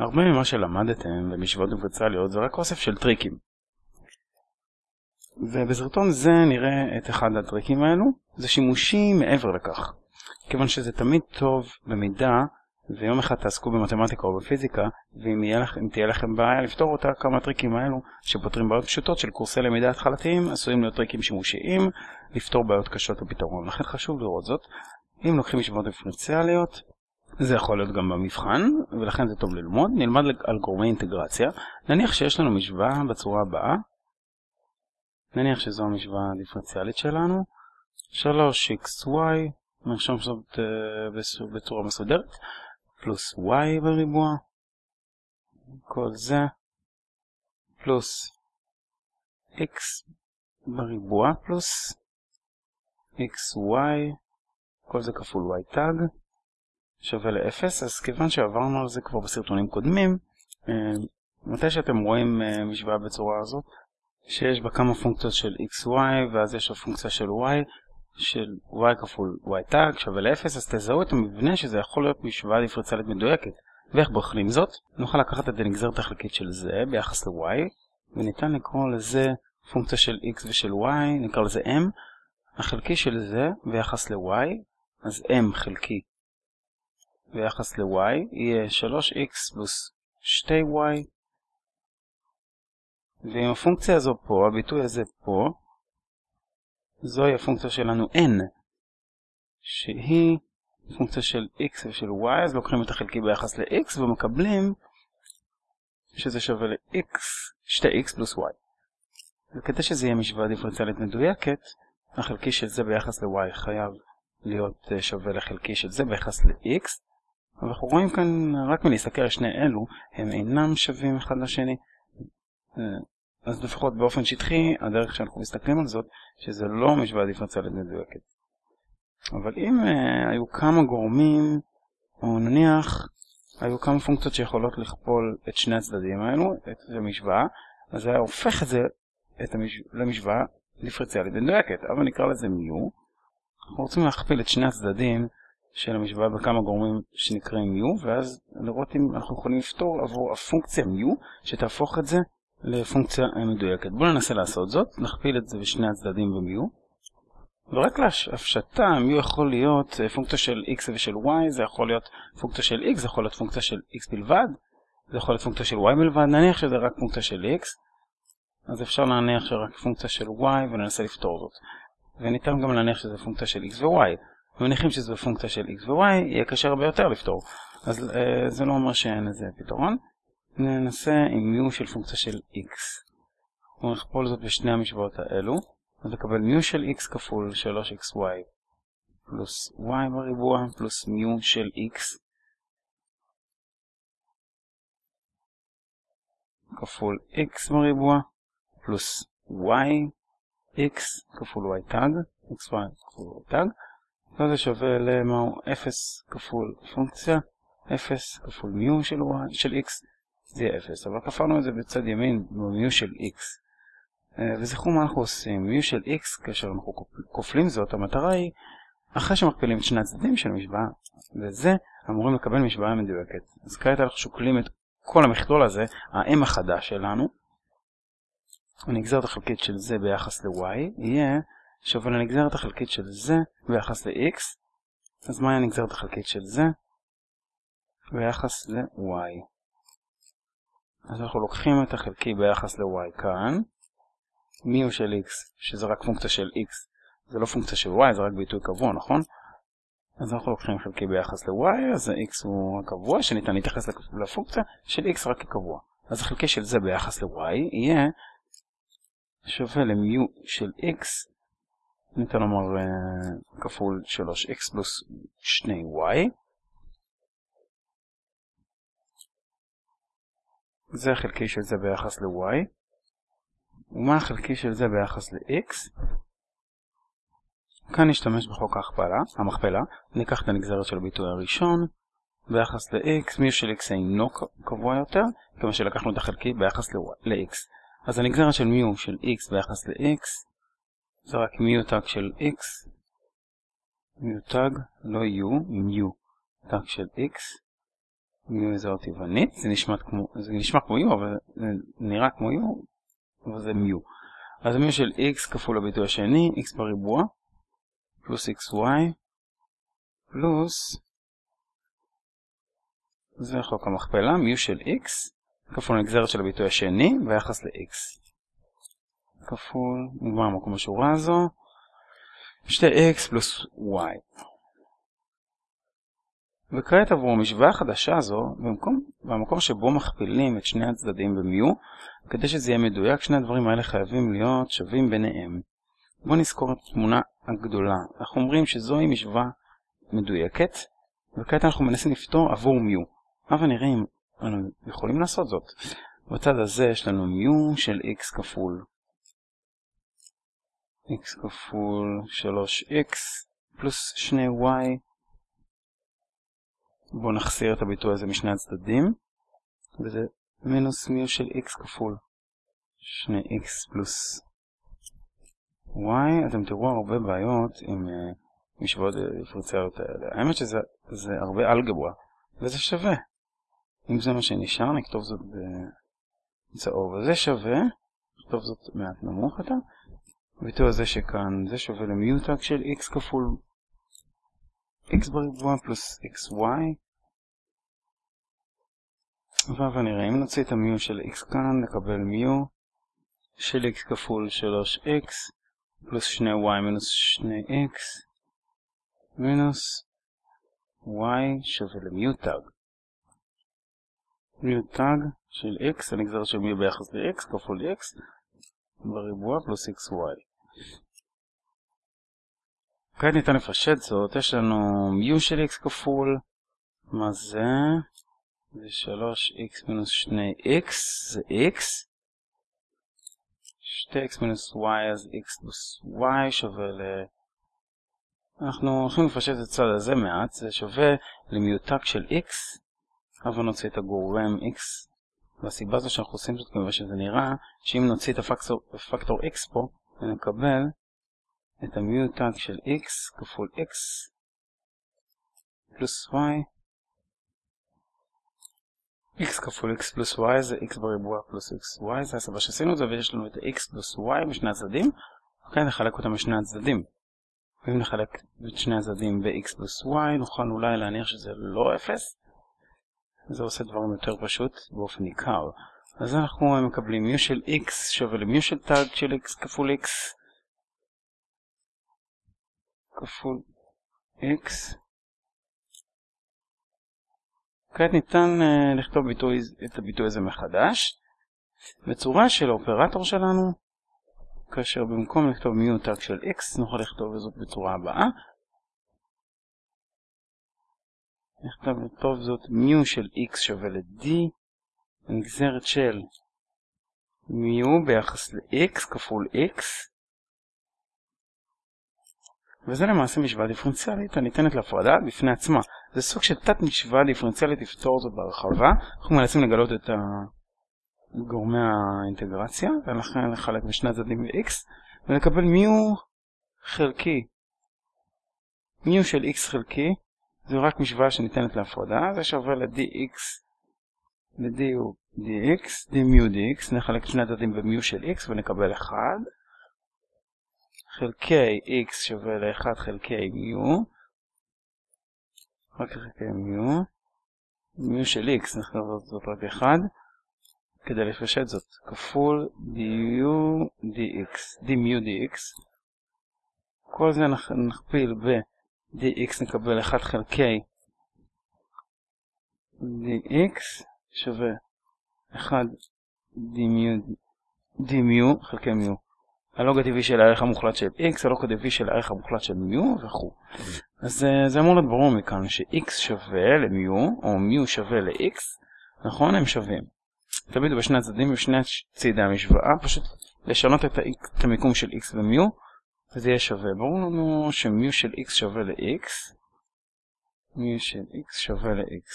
הרבה ממה שלמדתם במשוואות דיפרנציאליות זה רק אוסף של טריקים. ובסרטון זה נראה את אחד הטריקים האלו, זה שימושי מעבר לכך. כיוון שזה תמיד טוב במידה, ויום אחד תעסקו במתמטיקה או בפיזיקה, ואם לכ, תהיה לכם בעיה לפתור אותה, כמה הטריקים האלו שפותרים בעיות פשוטות של קורסי למידה התחלתיים, עשויים להיות טריקים שימושיים, לפתור בעיות קשות בפתרון. לכן חשוב לראות זאת. אם לוקחים משוואות דיפרנציאליות, זה יכול להיות גם במבחן, ולכן זה טוב ללמוד. נלמד על גורמי אינטגרציה. נניח שיש לנו משוואה בצורה הבאה. נניח שזו המשוואה הדיפרנציאלית שלנו. 3xy, נרשום זאת uh, בצורה מסודרת, פלוס y בריבוע, כל זה, פלוס x בריבוע, פלוס xy, כל זה כפול y תג. שווה ל-0, אז כיוון שעברנו על זה כבר בסרטונים קודמים, אה, מתי שאתם רואים אה, משוואה בצורה הזאת, שיש בה כמה פונקציות של xy, ואז יש לו פונקציה של y, של y כפול y תג שווה ל-0, אז תזהו את המבנה שזה יכול להיות משוואה דיפרנציאלית מדויקת. ואיך בוחנים זאת? נוכל לקחת את הנגזרת החלקית של זה ביחס ל-y, וניתן לקרוא לזה פונקציה של x ושל y, נקרא לזה m, החלקי של זה ביחס ל-y, אז m חלקי ביחס ל-y יהיה 3x פלוס 2y ואם הפונקציה הזו פה, הביטוי הזה פה, זוהי הפונקציה שלנו n שהיא פונקציה של x ושל y, אז לוקחים את החלקי ביחס ל-x ומקבלים שזה שווה ל-x, 2x פלוס y. וכדי שזה יהיה משוואה דיפרנציאלית מדויקת, החלקי של זה ביחס ל-y חייב להיות אה, שווה לחלקי של זה ביחס ל-x, אנחנו רואים כאן, רק מלהסתכל על שני אלו, הם אינם שווים אחד לשני. אה, אז לפחות באופן שטחי, הדרך שאנחנו מסתכלים על זאת, שזה לא משוואה דיפרנציאלית מדויקת. אבל אם uh, היו כמה גורמים, או נניח היו כמה פונקציות שיכולות לכפול את שני הצדדים האלו, את המשוואה, אז זה היה הופך את זה את המש... למשוואה דיפרנציאלית מדויקת, אבל נקרא לזה מיו. אנחנו רוצים להכפיל את שני הצדדים של המשוואה בכמה גורמים שנקראים mu, ואז לראות אם אנחנו יכולים לפתור עבור הפונקציה mu, שתהפוך את זה לפונקציה מדויקת. בואו ננסה לעשות זאת, נכפיל את זה בשני הצדדים ב-mu. ורק להפשטה, mu יכול להיות אה, פונקציה של x ושל y, זה יכול להיות פונקציה של x, זה יכול להיות פונקציה של x בלבד, זה יכול להיות פונקציה של y בלבד, נניח שזה רק פונקציה של x, אז אפשר להניח שרק פונקציה של y וננסה לפתור זאת. וניתן גם להניח שזה פונקציה של x ו-y. ומניחים שזה בפונקציה של x ו-y, יהיה קשה הרבה יותר לפתור. אז אה, זה לא אומר שאין לזה פתרון. ננסה עם מיו של פונקציה של x. אנחנו נכפול זאת בשני המשוואות האלו, אז נקבל מיו של x כפול 3xy פלוס y בריבוע פלוס מיו של x כפול x בריבוע פלוס y x כפול y tag, x y כפול y tag. וזה שווה למהו 0 כפול פונקציה, 0 כפול מיו של, y, של x, זה יהיה 0. אבל כפרנו את זה בצד ימין במיו של x. אה, וזכרו מה אנחנו עושים, מיו של x, כאשר אנחנו כופלים זאת, המטרה היא, אחרי שמכפילים את שני הצדדים של המשוואה, וזה אמורים לקבל משוואה מדויקת. אז כעת אנחנו שוקלים את כל המכלול הזה, ה-m החדש שלנו, הנגזרת החלקית של זה ביחס ל-y, יהיה שווה לנגזרת החלקית של זה ביחס ל-x, אז מהי הנגזרת החלקית של זה ביחס ל-y? אז אנחנו לוקחים את החלקי ביחס ל-y כאן, מיו של x, שזה רק פונקציה של x, זה לא פונקציה של y, זה רק ביטוי קבוע, נכון? אז אנחנו לוקחים חלקי ביחס ל-y, אז ה-x הוא הקבוע, שניתן להתייחס לפונקציה של x רק כקבוע. אז החלקי של זה ביחס ל-y יהיה שווה למיו של x ניתן לומר uh, כפול 3x פלוס 2y. זה החלקי של זה ביחס ל-y. ומה החלקי של זה ביחס ל-x? כאן נשתמש בחוק ההכפלה, המכפלה. ניקח את הנגזרת של הביטוי הראשון. ביחס ל-x, מי של x אינו קבוע יותר, כיוון שלקחנו את החלקי ביחס ל-x. אז הנגזרת של מיו של x ביחס ל-x זה רק מיוטג של x, מיוטג, לא u, מיו, טג של x, מיו זו טבענית, זה נשמע כמו, זה נשמע כמו יו, אבל זה נראה כמו יו, אבל זה מיו. אז מיו של x כפול הביטוי השני, x בריבוע, פלוס xy, פלוס, זה חוק המכפלה, מיו של x, כפול הנגזרת של הביטוי השני, ביחס ל-x. כפול, נגמר המקום בשורה הזו, 2x פלוס y. וכעת עבור המשוואה החדשה הזו, במקום, במקום שבו מכפילים את שני הצדדים במיו, כדי שזה יהיה מדויק, שני הדברים האלה חייבים להיות שווים ביניהם. בואו נזכור את התמונה הגדולה. אנחנו אומרים שזוהי משוואה מדויקת, וכעת אנחנו מנסים לפתור עבור מיו. אבל נראה אם אנחנו יכולים לעשות זאת. בצד הזה יש לנו מיו של x כפול x כפול 3x פלוס 2y בואו נחסיר את הביטוי הזה משני הצדדים, וזה מינוס מיו של x כפול 2x פלוס y. אתם תראו הרבה בעיות עם uh, משוואות דיפרנציאליות האלה. האמת שזה הרבה אלגברה, וזה שווה. אם זה מה שנשאר, נכתוב זאת בצהוב. אז זה שווה, נכתוב זאת מעט נמוך יותר. הביטוי הזה שכאן, זה שווה למיוטק של x כפול x בריבוע פלוס xy ונראה אם נוציא את המיו של x כאן נקבל מיו של x כפול 3x פלוס 2y מינוס 2x מינוס y שווה למיו טאג מיו טאג של x הנגזרת של מיו ביחס ל-x כפול x בריבוע פלוס xy כעת ניתן לפשט זאת, יש לנו מיו של x כפול, מה זה? זה 3x מינוס 2x, זה x. 2x מינוס y, אז x פלוס y שווה ל... אנחנו הולכים לפשט את הצד הזה מעט, זה שווה למיותק של x, אבל נוציא את הגורם x. והסיבה זו שאנחנו עושים זאת כמובן שזה נראה, שאם נוציא את הפקטור x פה, ונקבל את המיוטנט של x כפול x פלוס y. X כפול x פלוס y זה x בריבוע פלוס xy זה הסיבה שעשינו את זה ויש לנו את x פלוס y משני הצדדים. וכאן נחלק אותם משני הצדדים. ואם נחלק את שני הצדדים ב-x פלוס y נוכל אולי להניח שזה לא 0 זה עושה דברים יותר פשוט באופן ניכר אז אנחנו מקבלים מיו של x שווה למיו של טאג של x כפול x כפול x. כעת ניתן uh, לכתוב ביטוי, את הביטוי הזה מחדש בצורה של האופרטור שלנו, כאשר במקום לכתוב מיו טאג של x נוכל לכתוב זאת בצורה הבאה. נכתוב לכתוב זאת מיו של x שווה ל-d, נגזרת של מיו ביחס ל-x כפול x וזה למעשה משוואה דיפרנציאלית הניתנת להפרדה בפני עצמה. זה סוג של תת משוואה דיפרנציאלית לפתור זאת בהרחבה. אנחנו מנסים לגלות את גורמי האינטגרציה, ולכן לחלק בשני הצדדים ב-x, ולקבל מיו חלקי. מיו של x חלקי, זו רק משוואה שניתנת להפרדה, זה שווה ל-dx ל-d הוא dx, d מיו dx, נחלק שני הצדדים במיו של x ונקבל 1. חלקי x שווה ל-1 חלקי מיו, רק חלקי מיו, מיו של x נכתוב זאת רק 1, כדי לפשט זאת, כפול du dx, d מיו dx, כל זה נכפיל ב-dx נקבל 1 חלקי dx שווה 1 d מיו, d מיו חלקי מיו. הלוג הטבעי של הערך המוחלט של x, הלוג הטבעי של הערך המוחלט של מיו וכו'. אז אה, זה אמור להיות ברור מכאן ש-x שווה למיו, או מיו שווה ל-x, נכון? הם שווים. תמיד בשני הצדדים ובשני צידי המשוואה, פשוט לשנות את, את המיקום של x ומיו, וזה יהיה שווה. ברור לנו שמיו של x שווה ל-x, מיו של x שווה ל-x.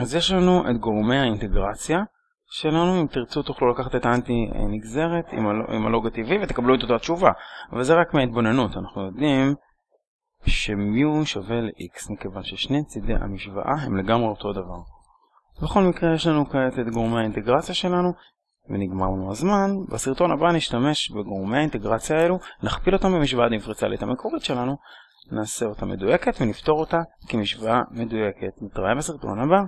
אז יש לנו את גורמי האינטגרציה. שלנו, אם תרצו תוכלו לקחת את האנטי נגזרת עם, הלוג הטבעי ותקבלו את אותה תשובה. אבל זה רק מההתבוננות, אנחנו יודעים שמיו שווה ל-x, מכיוון ששני צידי המשוואה הם לגמרי אותו דבר. בכל מקרה יש לנו כעת את גורמי האינטגרציה שלנו, ונגמר לנו הזמן. בסרטון הבא נשתמש בגורמי האינטגרציה האלו, נכפיל אותם במשוואה הדיפרנציאלית המקורית שלנו, נעשה אותה מדויקת ונפתור אותה כמשוואה מדויקת. נתראה בסרטון הבא.